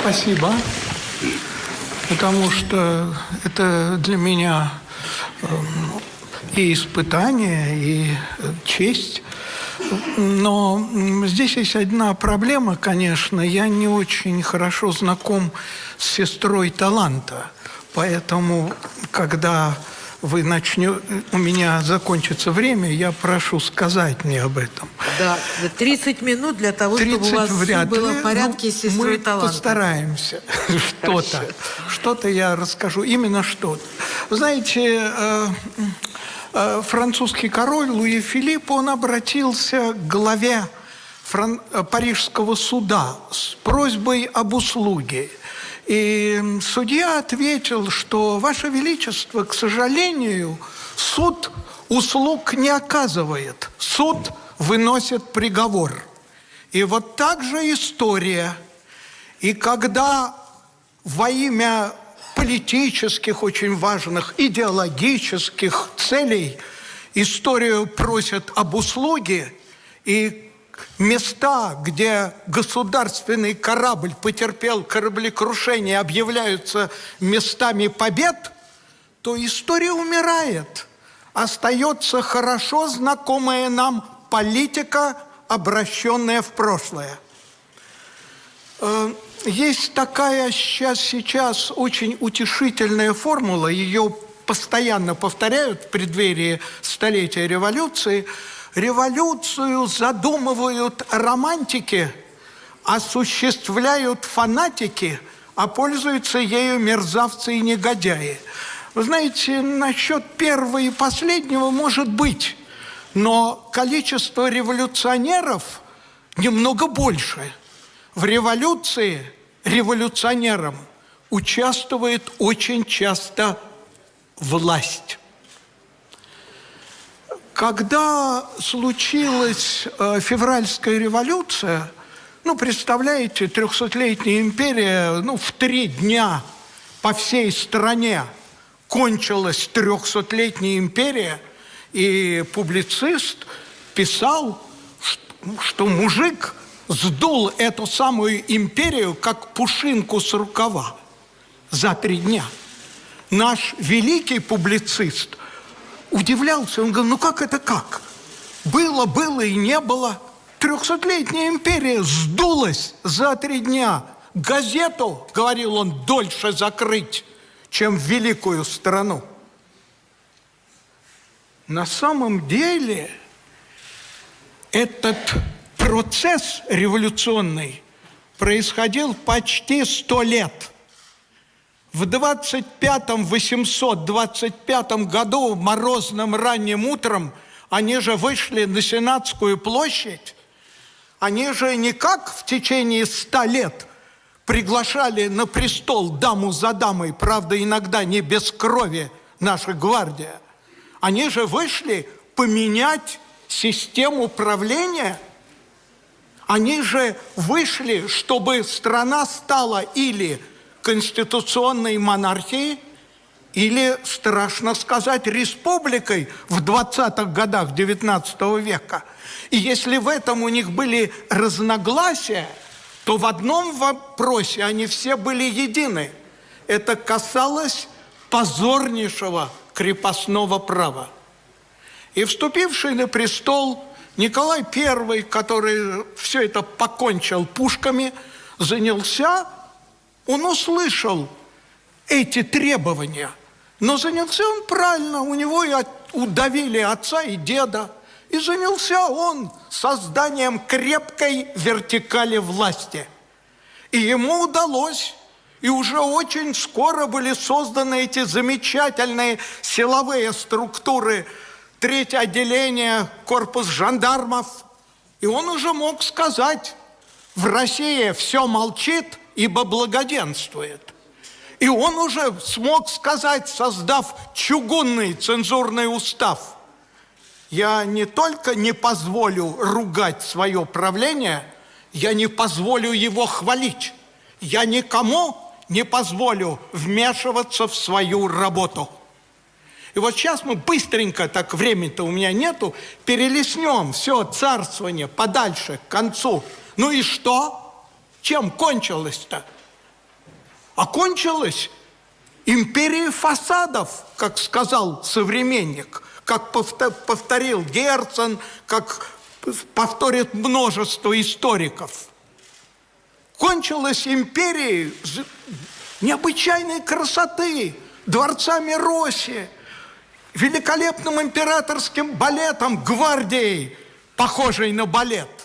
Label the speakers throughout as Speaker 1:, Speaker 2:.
Speaker 1: Спасибо. Потому что это для меня эм, и испытание, и честь. Но здесь есть одна проблема, конечно. Я не очень хорошо знаком с сестрой таланта. Поэтому, когда вы начнете, у меня закончится время, я прошу сказать мне об этом.
Speaker 2: Да, 30 минут для того, 30 чтобы у вас вряд было в порядке ну, с сестрой
Speaker 1: мы таланта. постараемся что-то. Что-то я расскажу, именно что-то. Знаете, э, э, французский король Луи Филипп, он обратился к главе Фран... Э, Парижского суда с просьбой об услуге. И судья ответил, что, Ваше Величество, к сожалению, суд услуг не оказывает. Суд выносит приговор. И вот так же история. И когда во имя политических, очень важных, идеологических целей историю просят об услуге, и места, где государственный корабль потерпел кораблекрушение, объявляются местами побед, то история умирает. Остается хорошо знакомая нам политика, обращенная в прошлое. Э, есть такая сейчас, сейчас очень утешительная формула, ее постоянно повторяют в преддверии столетия революции – Революцию задумывают романтики, осуществляют фанатики, а пользуются ею мерзавцы и негодяи. Вы знаете, насчет первого и последнего может быть, но количество революционеров немного больше. В революции революционерам участвует очень часто власть. Когда случилась э, февральская революция, ну, представляете, трехсотлетняя империя, ну, в три дня по всей стране кончилась трехсотлетняя империя, и публицист писал, что мужик сдул эту самую империю, как пушинку с рукава за три дня. Наш великий публицист – удивлялся. Он говорил, ну как это как? Было, было и не было. Трехсотлетняя империя сдулась за три дня. Газету, говорил он, дольше закрыть, чем великую страну. На самом деле этот процесс революционный происходил почти сто лет – в 25-м, 825 году, морозным ранним утром, они же вышли на Сенатскую площадь, они же не как в течение ста лет приглашали на престол даму за дамой, правда, иногда не без крови наша гвардия. Они же вышли поменять систему правления. Они же вышли, чтобы страна стала или конституционной монархией или, страшно сказать, республикой в 20-х годах XIX века. И если в этом у них были разногласия, то в одном вопросе они все были едины. Это касалось позорнейшего крепостного права. И вступивший на престол Николай I, который все это покончил пушками, занялся он услышал эти требования, но занялся он правильно, у него и удавили отца и деда, и занялся он созданием крепкой вертикали власти. И ему удалось, и уже очень скоро были созданы эти замечательные силовые структуры, третье отделение, корпус жандармов. И он уже мог сказать, в России все молчит, ибо благоденствует. И он уже смог сказать, создав чугунный цензурный устав, я не только не позволю ругать свое правление, я не позволю его хвалить. Я никому не позволю вмешиваться в свою работу. И вот сейчас мы быстренько, так времени-то у меня нету, перелеснем все царствование подальше, к концу. Ну и что? Чем кончилось-то? А кончилось империей фасадов, как сказал современник, как повторил Герцен, как повторит множество историков. Кончилась империей необычайной красоты, дворцами Росси, великолепным императорским балетом, гвардией, похожей на балет.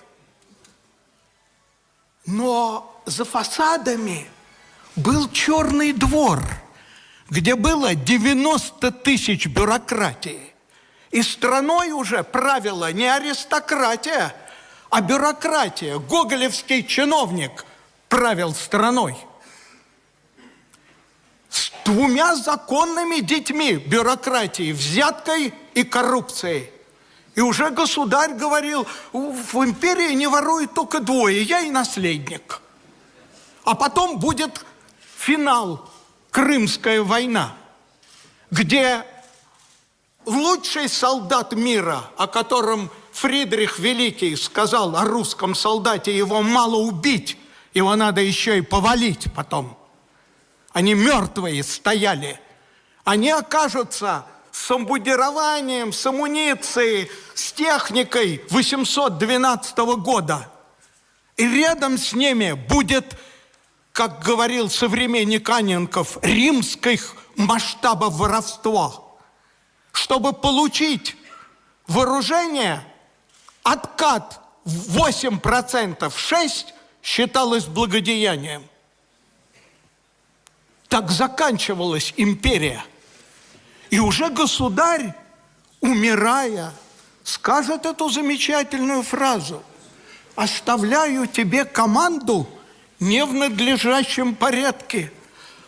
Speaker 1: Но за фасадами был черный двор, где было 90 тысяч бюрократии. И страной уже правила не аристократия, а бюрократия. Гоголевский чиновник правил страной – с двумя законными детьми бюрократии, взяткой и коррупцией. И уже государь говорил, в империи не воруют только двое, я и наследник. А потом будет финал, Крымская война, где лучший солдат мира, о котором Фридрих Великий сказал о русском солдате, его мало убить, его надо еще и повалить потом – они мертвые стояли. Они окажутся с амбудированием, с амуницией, с техникой 812 года. И рядом с ними будет, как говорил современник Аненков, римских масштабов воровства. Чтобы получить вооружение, откат в 8%, 6% считалось благодеянием. Так заканчивалась империя. И уже государь, умирая, скажет эту замечательную фразу. «Оставляю тебе команду не в надлежащем порядке.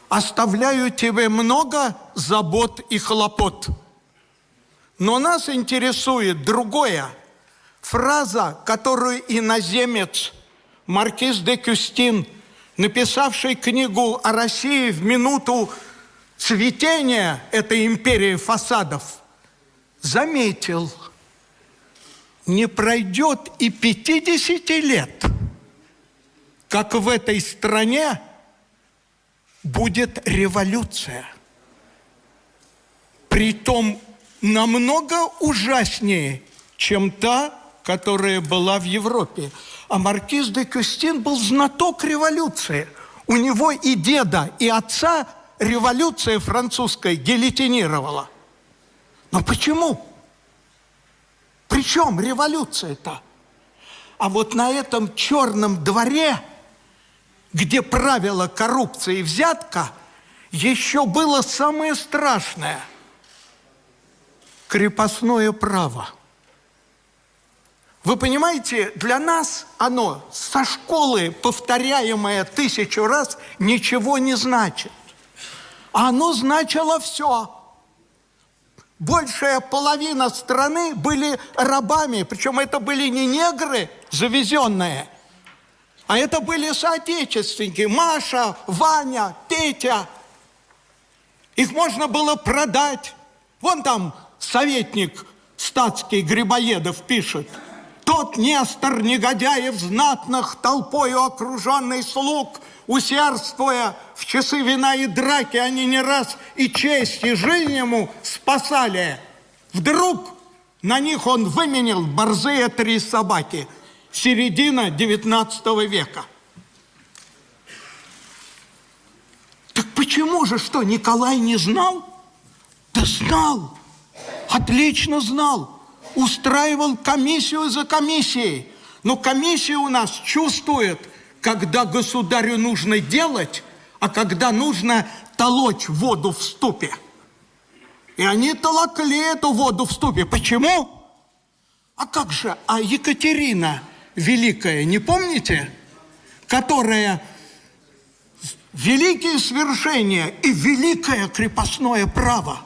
Speaker 1: Оставляю тебе много забот и хлопот». Но нас интересует другое. Фраза, которую иноземец Маркиз де Кюстин – написавший книгу о России в минуту цветения этой империи фасадов, заметил, не пройдет и 50 лет, как в этой стране будет революция. Притом намного ужаснее, чем та, которая была в Европе. А маркиз де Кюстин был знаток революции. У него и деда, и отца революция французская гильотинировала. Но почему? Причем революция-то? А вот на этом черном дворе, где правила коррупция и взятка, еще было самое страшное – крепостное право – вы понимаете, для нас оно со школы, повторяемое тысячу раз, ничего не значит. Оно значило все. Большая половина страны были рабами, причем это были не негры завезенные, а это были соотечественники. Маша, Ваня, Петя. Их можно было продать. Вон там советник статский Грибоедов пишет – тот Нестор Негодяев знатных толпою окруженный слуг, усердствуя в часы вина и драки, они не раз и честь, и жизнь ему спасали. Вдруг на них он выменил борзые три собаки. Середина XIX века. Так почему же, что, Николай не знал? Да знал, отлично знал устраивал комиссию за комиссией. Но комиссия у нас чувствует, когда государю нужно делать, а когда нужно толочь воду в ступе. И они толокли эту воду в ступе. Почему? А как же, а Екатерина Великая, не помните? Которая великие свершения и великое крепостное право,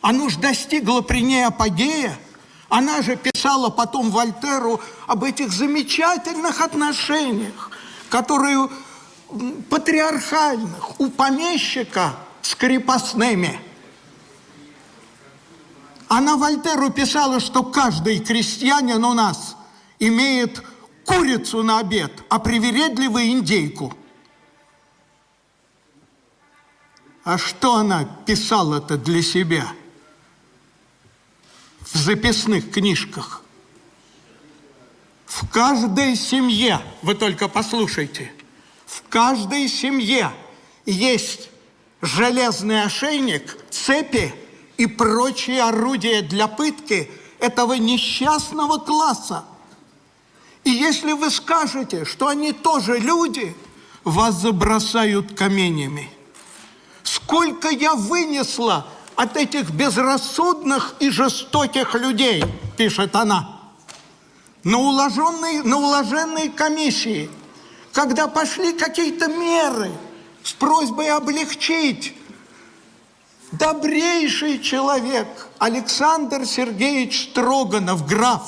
Speaker 1: оно же достигло при ней апогея – она же писала потом Вольтеру об этих замечательных отношениях, которые патриархальных у помещика с крепостными. Она Вольтеру писала, что каждый крестьянин у нас имеет курицу на обед, а привередливую индейку. А что она писала-то для себя в записных книжках? В каждой семье, вы только послушайте, в каждой семье есть железный ошейник, цепи и прочие орудия для пытки этого несчастного класса. И если вы скажете, что они тоже люди, вас забросают каменями. Сколько я вынесла от этих безрассудных и жестоких людей, пишет она, на уложенной, на уложенной комиссии, когда пошли какие-то меры с просьбой облегчить добрейший человек Александр Сергеевич Строганов, граф,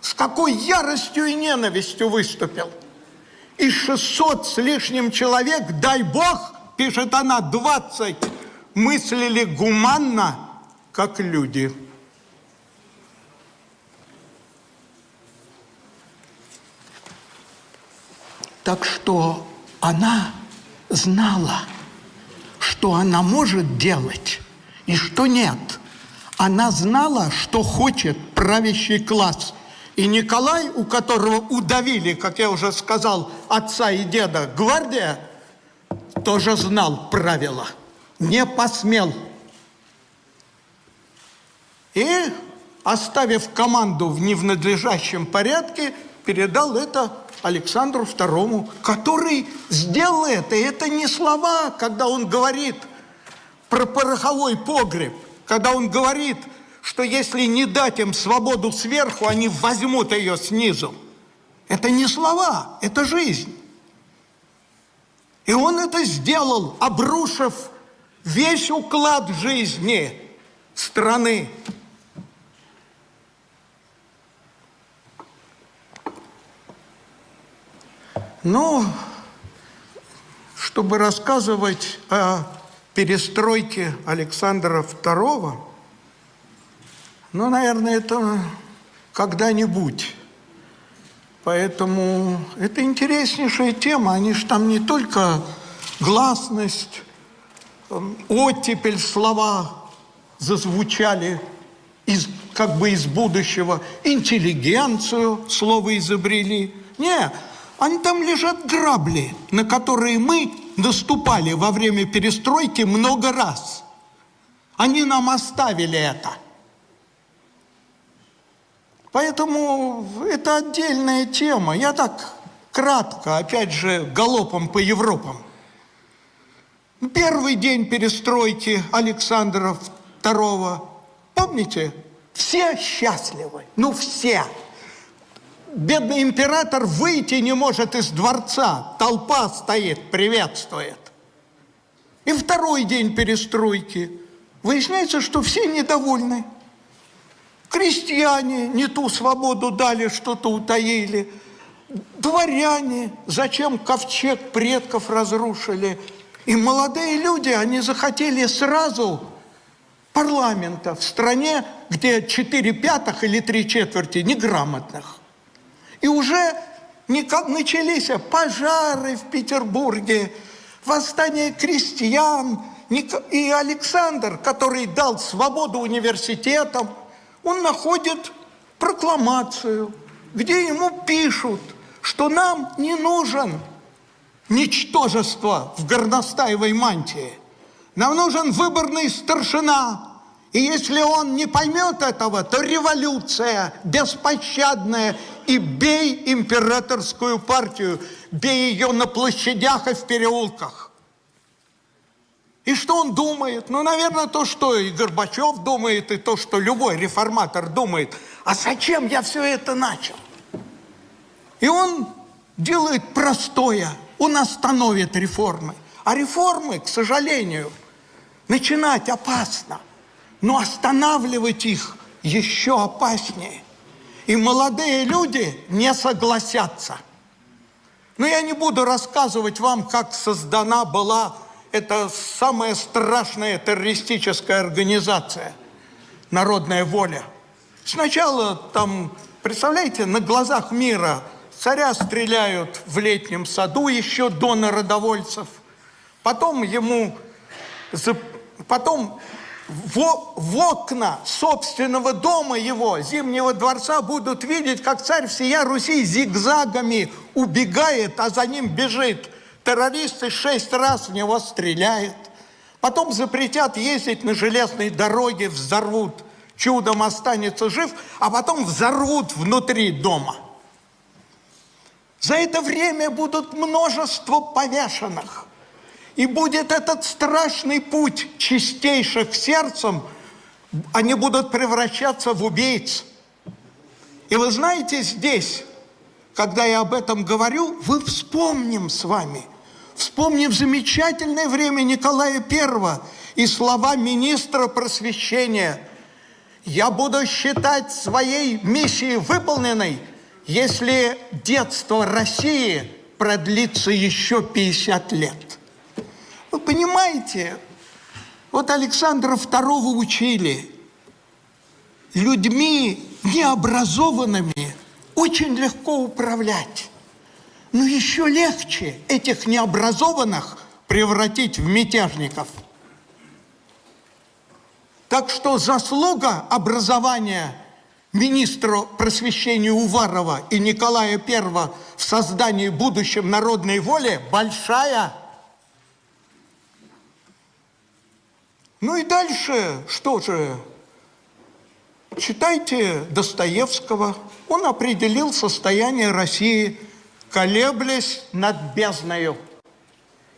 Speaker 1: с какой яростью и ненавистью выступил. И 600 с лишним человек, дай бог, пишет она, 20, мыслили гуманно, как люди. Так что она знала, что она может делать и что нет. Она знала, что хочет правящий класс. И Николай, у которого удавили, как я уже сказал, отца и деда, гвардия, тоже знал правила, не посмел. И, оставив команду в ненадлежащем порядке, передал это Александру II, который сделал это. И это не слова, когда он говорит про пороховой погреб, когда он говорит, что если не дать им свободу сверху, они возьмут ее снизу. Это не слова, это жизнь. И он это сделал, обрушив весь уклад жизни страны. Ну, чтобы рассказывать о перестройке Александра II, ну, наверное, это когда-нибудь. Поэтому это интереснейшая тема. Они же там не только гласность, оттепель слова зазвучали из, как бы из будущего, интеллигенцию слово изобрели. Не, они там лежат грабли, на которые мы наступали во время перестройки много раз. Они нам оставили это – Поэтому это отдельная тема. Я так кратко, опять же, галопом по Европам. Первый день перестройки Александра II, помните, все счастливы, ну все. Бедный император выйти не может из дворца, толпа стоит, приветствует. И второй день перестройки. Выясняется, что все недовольны. Крестьяне не ту свободу дали, что-то утаили. Дворяне, зачем ковчег предков разрушили. И молодые люди, они захотели сразу парламента в стране, где 4 пятых или 3 четверти неграмотных. И уже начались пожары в Петербурге, восстание крестьян. И Александр, который дал свободу университетам, он находит прокламацию, где ему пишут, что нам не нужен ничтожество в горностаевой мантии. Нам нужен выборный старшина. И если он не поймет этого, то революция беспощадная. И бей императорскую партию, бей ее на площадях и в переулках. И что он думает? Ну, наверное, то, что и Горбачев думает, и то, что любой реформатор думает. А зачем я все это начал? И он делает простое. Он остановит реформы. А реформы, к сожалению, начинать опасно. Но останавливать их еще опаснее. И молодые люди не согласятся. Но я не буду рассказывать вам, как создана была это самая страшная террористическая организация «Народная воля». Сначала там, представляете, на глазах мира царя стреляют в летнем саду еще до народовольцев. Потом ему... Потом в, в окна собственного дома его, Зимнего дворца, будут видеть, как царь всея Руси зигзагами убегает, а за ним бежит. Террористы шесть раз в него стреляют. Потом запретят ездить на железной дороге, взорвут. Чудом останется жив, а потом взорвут внутри дома. За это время будут множество повешенных. И будет этот страшный путь чистейших сердцем, они будут превращаться в убийц. И вы знаете, здесь, когда я об этом говорю, вы вспомним с вами, вспомним замечательное время Николая I и слова министра просвещения. «Я буду считать своей миссией выполненной, если детство России продлится еще 50 лет». Вы понимаете, вот Александра II учили людьми необразованными очень легко управлять. Но еще легче этих необразованных превратить в мятежников. Так что заслуга образования министра просвещения Уварова и Николая I в создании будущем народной воли большая – Ну и дальше, что же, читайте Достоевского. Он определил состояние России, колеблясь над бездною.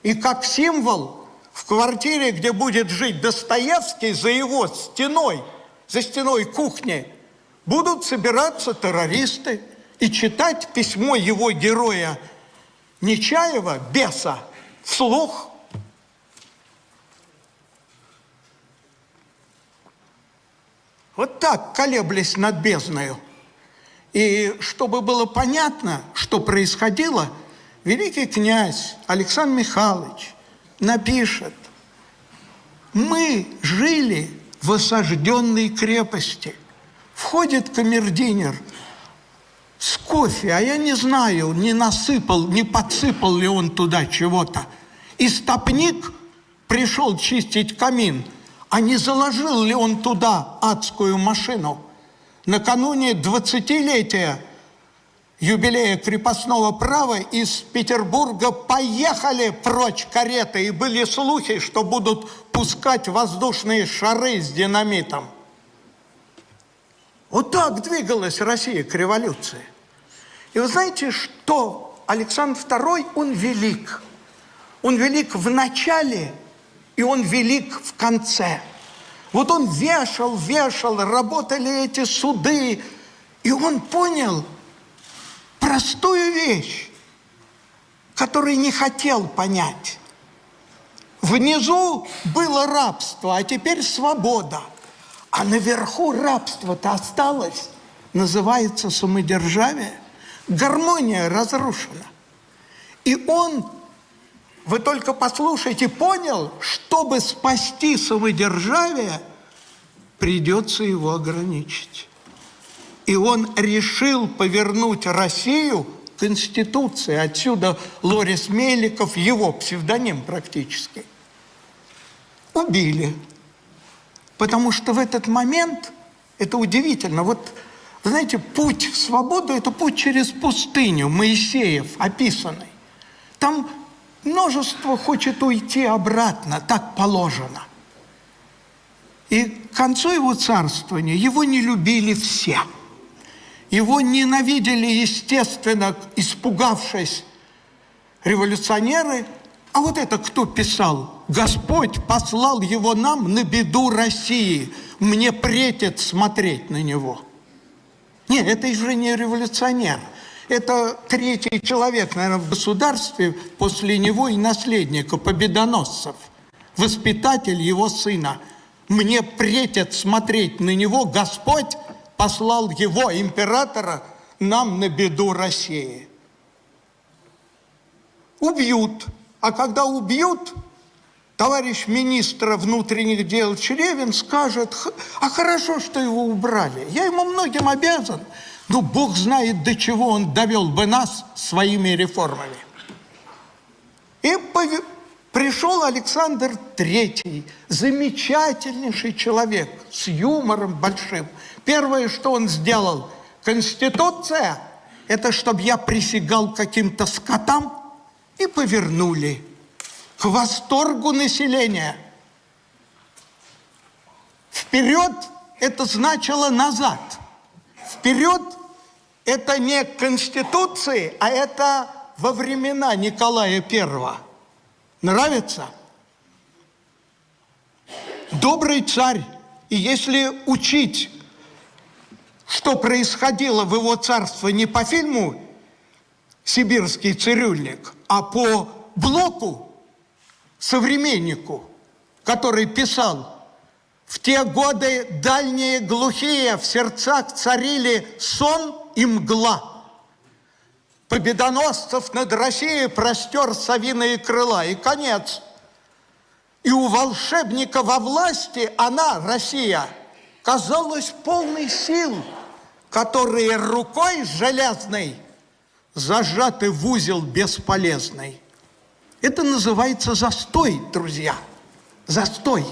Speaker 1: И как символ в квартире, где будет жить Достоевский, за его стеной, за стеной кухни, будут собираться террористы и читать письмо его героя Нечаева, беса, вслух Вот так, колеблясь над бездною. И чтобы было понятно, что происходило, великий князь Александр Михайлович напишет, мы жили в осажденной крепости. Входит камердинер с кофе, а я не знаю, не насыпал, не подсыпал ли он туда чего-то. И стопник пришел чистить камин – а не заложил ли он туда адскую машину? Накануне 20-летия юбилея крепостного права из Петербурга поехали прочь кареты, и были слухи, что будут пускать воздушные шары с динамитом. Вот так двигалась Россия к революции. И вы знаете, что Александр II, он велик. Он велик в начале и он велик в конце. Вот он вешал, вешал, работали эти суды, и он понял простую вещь, которую не хотел понять. Внизу было рабство, а теперь свобода. А наверху рабство-то осталось, называется самодержавие. Гармония разрушена. И он вы только послушайте, понял, чтобы спасти самодержавие, придется его ограничить. И он решил повернуть Россию к Конституции. Отсюда Лорис Меликов, его псевдоним практически. Убили. Потому что в этот момент, это удивительно, вот, знаете, путь в свободу – это путь через пустыню, Моисеев описанный. Там Множество хочет уйти обратно, так положено. И к концу его царствования его не любили все. Его ненавидели, естественно, испугавшись революционеры. А вот это кто писал? Господь послал его нам на беду России. Мне претит смотреть на него. Нет, это же не революционер. Это третий человек, наверное, в государстве после него и наследника, победоносцев. Воспитатель его сына. Мне претят смотреть на него. Господь послал его, императора, нам на беду России. Убьют. А когда убьют, товарищ министра внутренних дел Черевин скажет, а хорошо, что его убрали. Я ему многим обязан. Ну, Бог знает, до чего он довел бы нас своими реформами. И пришел Александр Третий, замечательнейший человек, с юмором большим. Первое, что он сделал, Конституция, это чтобы я присягал каким-то скотам, и повернули к восторгу населения. Вперед это значило назад. Вперед это не Конституции, а это во времена Николая Первого. Нравится? Добрый царь. И если учить, что происходило в его царстве не по фильму «Сибирский цирюльник», а по блоку, современнику, который писал в те годы дальние глухие в сердцах царили сон и мгла. Победоносцев над Россией простер совиные крыла. И конец. И у волшебника во власти она, Россия, казалась полной сил, которые рукой железной зажаты в узел бесполезный. Это называется застой, друзья. Застой.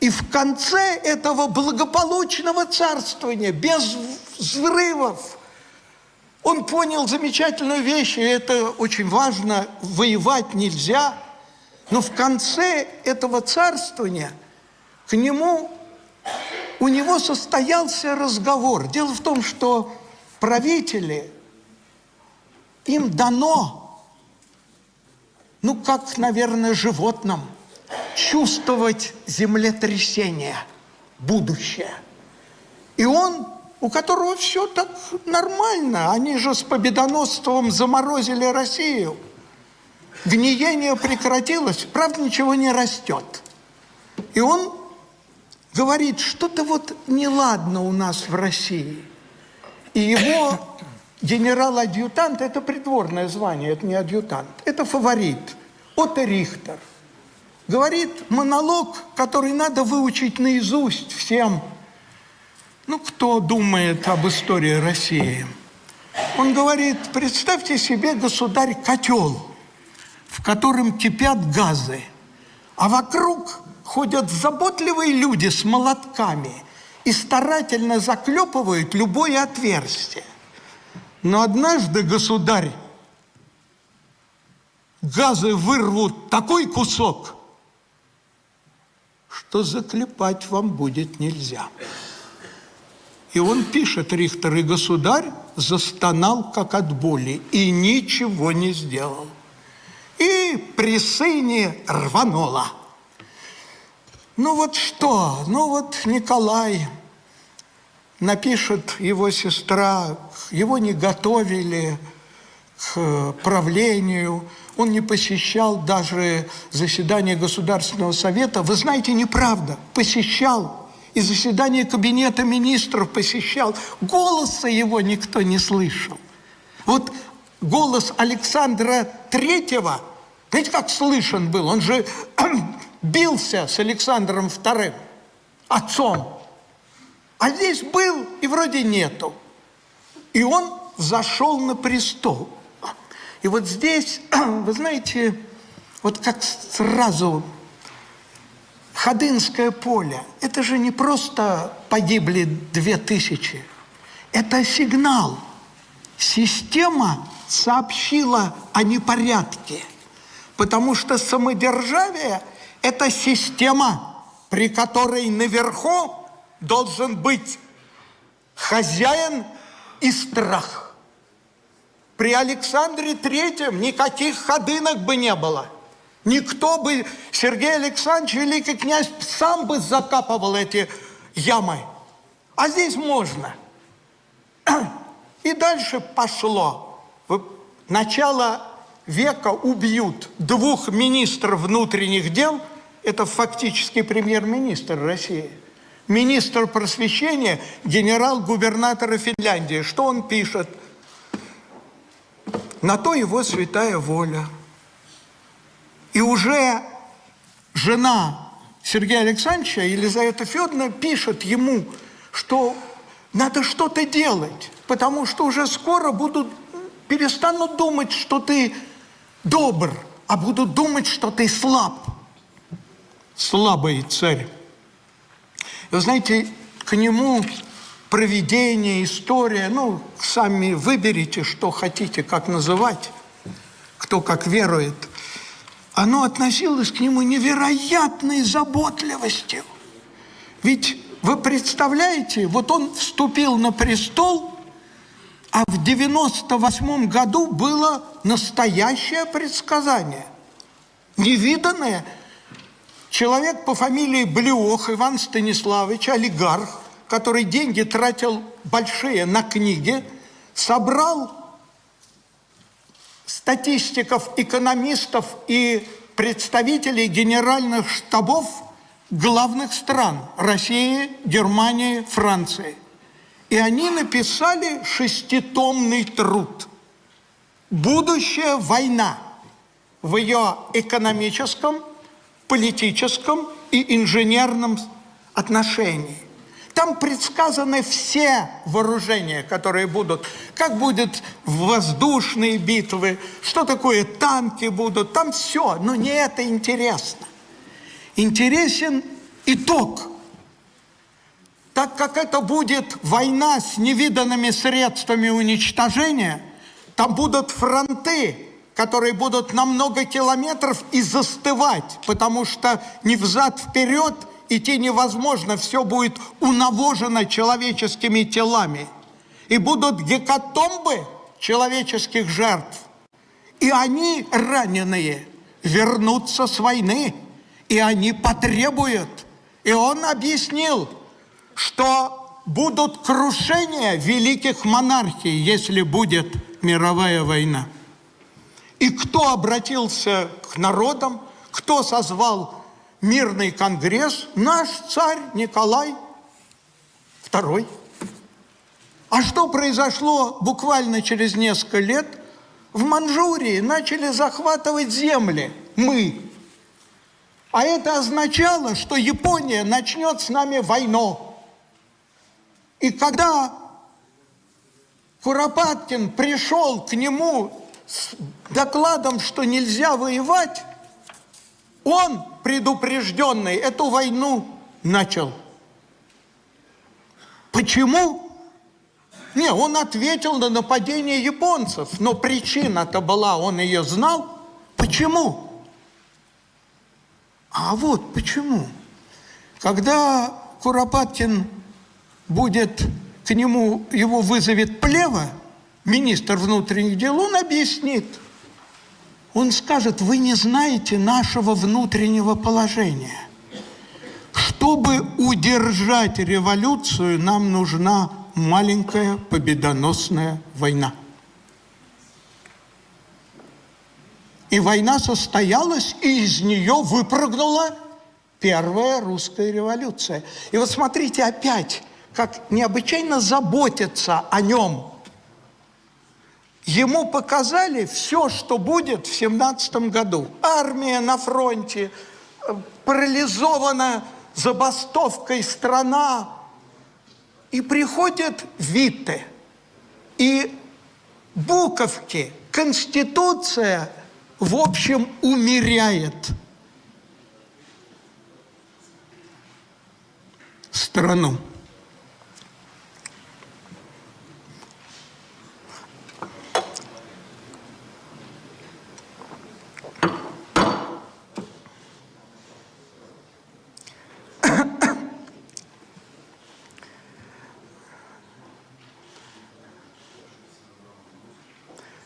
Speaker 1: И в конце этого благополучного царствования, без взрывов, он понял замечательную вещь, и это очень важно, воевать нельзя. Но в конце этого царствования к нему, у него состоялся разговор. Дело в том, что правители, им дано, ну, как, наверное, животным – чувствовать землетрясение, будущее. И он, у которого все так нормально, они же с победоносством заморозили Россию. Гниение прекратилось, правда, ничего не растет. И он говорит, что-то вот неладно у нас в России. И его генерал-адъютант, это придворное звание, это не адъютант, это фаворит, Отто Рихтер – говорит монолог, который надо выучить наизусть всем, ну, кто думает об истории России. Он говорит, представьте себе, государь, котел, в котором кипят газы, а вокруг ходят заботливые люди с молотками и старательно заклепывают любое отверстие. Но однажды, государь, газы вырвут такой кусок, что заклепать вам будет нельзя. И он пишет, Рихтер, и государь застонал, как от боли, и ничего не сделал. И при сыне рвануло. Ну вот что? Ну вот Николай, напишет его сестра, его не готовили к правлению, он не посещал даже заседание Государственного Совета. Вы знаете, неправда. Посещал. И заседание Кабинета Министров посещал. Голоса его никто не слышал. Вот голос Александра Третьего, знаете, как слышен был? Он же бился с Александром Вторым, отцом. А здесь был и вроде нету. И он зашел на престол. И вот здесь, вы знаете, вот как сразу Ходынское поле, это же не просто погибли две тысячи, это сигнал. Система сообщила о непорядке, потому что самодержавие – это система, при которой наверху должен быть хозяин и страх – при Александре Третьем никаких ходынок бы не было. Никто бы, Сергей Александрович, великий князь, сам бы закапывал эти ямы. А здесь можно. И дальше пошло. Начало века убьют двух министров внутренних дел, это фактически премьер-министр России, министр просвещения, генерал-губернатора Финляндии. Что он пишет – на то его святая воля. И уже жена Сергея Александровича, Елизавета Федоровна, пишет ему, что надо что-то делать, потому что уже скоро будут, перестанут думать, что ты добр, а будут думать, что ты слаб. Слабый царь. Вы знаете, к нему проведение, история, ну, сами выберите, что хотите, как называть, кто как верует. Оно относилось к нему невероятной заботливостью. Ведь вы представляете, вот он вступил на престол, а в 98 году было настоящее предсказание, невиданное. Человек по фамилии Блюох Иван Станиславович, олигарх, который деньги тратил большие на книги, собрал статистиков, экономистов и представителей генеральных штабов главных стран – России, Германии, Франции. И они написали шеститомный труд «Будущая война» в ее экономическом, политическом и инженерном отношении. Там предсказаны все вооружения, которые будут. Как будут воздушные битвы, что такое танки будут, там все. Но не это интересно. Интересен итог. Так как это будет война с невиданными средствами уничтожения, там будут фронты, которые будут на много километров и застывать, потому что ни взад-вперед – идти невозможно, все будет унавожено человеческими телами. И будут гекатомбы человеческих жертв. И они, раненые, вернутся с войны, и они потребуют. И он объяснил, что будут крушения великих монархий, если будет мировая война. И кто обратился к народам, кто созвал мирный конгресс наш царь Николай II. А что произошло буквально через несколько лет? В Манчжурии начали захватывать земли мы. А это означало, что Япония начнет с нами войну. И когда Куропаткин пришел к нему с докладом, что нельзя воевать, он, предупрежденный, эту войну начал. Почему? Не, он ответил на нападение японцев, но причина-то была, он ее знал. Почему? А вот почему. Когда Куропаткин будет к нему, его вызовет Плева, министр внутренних дел, он объяснит – он скажет, вы не знаете нашего внутреннего положения. Чтобы удержать революцию, нам нужна маленькая победоносная война. И война состоялась, и из нее выпрыгнула первая русская революция. И вот смотрите опять, как необычайно заботятся о нем – Ему показали все, что будет в семнадцатом году. Армия на фронте, э, парализована забастовкой страна. И приходят Витте. И буковки, Конституция, в общем, умеряет страну.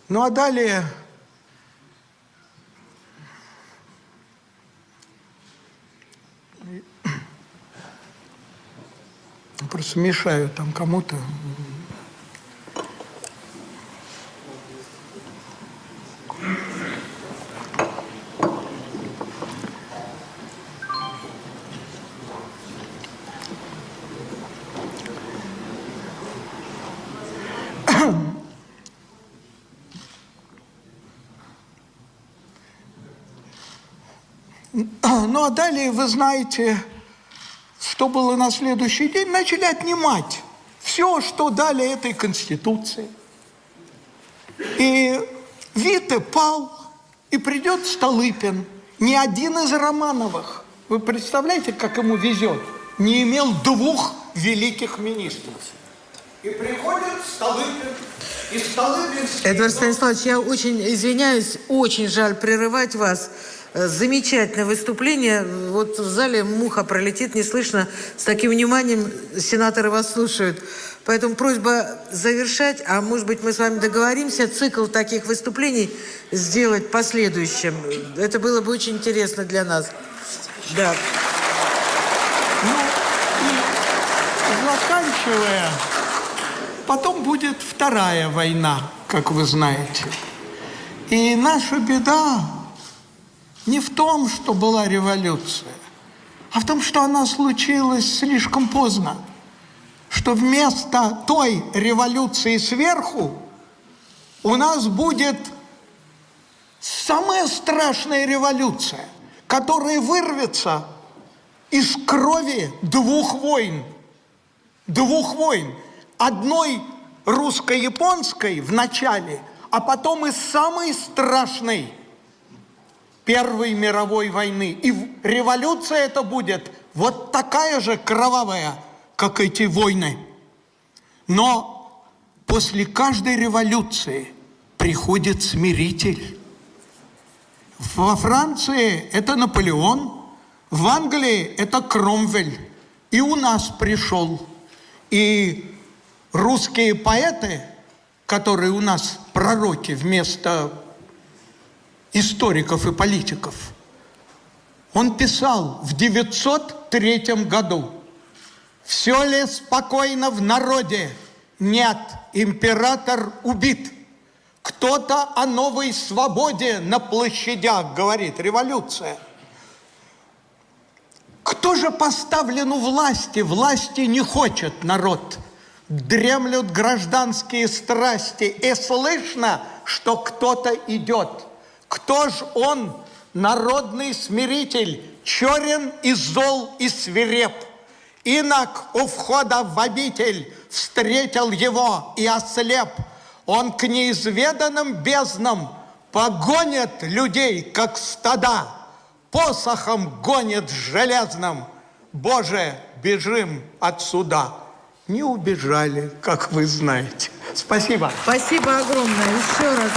Speaker 1: Ну а далее просто мешаю там кому-то Ну а далее, вы знаете, что было на следующий день, начали отнимать все что дали этой Конституции. И Вита пал, и придет Столыпин, ни один из Романовых. Вы представляете, как ему везет? Не имел двух великих министров. И приходит Столыпин, и Столыпин...
Speaker 2: Эдвард Станиславович, я очень извиняюсь, очень жаль прерывать вас. Э, замечательное выступление. Вот в зале муха пролетит, не слышно. С таким вниманием сенаторы вас слушают. Поэтому просьба завершать, а может быть мы с вами договоримся цикл таких выступлений сделать последующим. Это было бы очень интересно для нас. Да.
Speaker 1: Ну, и заканчивая, потом будет вторая война, как вы знаете. И наша беда не в том, что была революция, а в том, что она случилась слишком поздно что вместо той революции сверху у нас будет самая страшная революция, которая вырвется из крови двух войн. Двух войн. Одной русско-японской в начале, а потом и самой страшной Первой мировой войны. И революция это будет вот такая же кровавая, как эти войны. Но после каждой революции приходит смиритель. Во Франции это Наполеон, в Англии это Кромвель. И у нас пришел. И русские поэты, которые у нас пророки вместо историков и политиков, он писал в 903 году – все ли спокойно в народе? Нет, император убит. Кто-то о новой свободе на площадях говорит, революция. Кто же поставлен у власти? Власти не хочет народ. Дремлют гражданские страсти, и слышно, что кто-то идет. Кто ж он, народный смиритель, черен и зол и свиреп? Инок у входа в обитель встретил его и ослеп. Он к неизведанным безднам погонит людей, как стада, посохом гонит железным. Боже, бежим отсюда. Не убежали, как вы знаете. Спасибо.
Speaker 2: Спасибо огромное. Еще раз.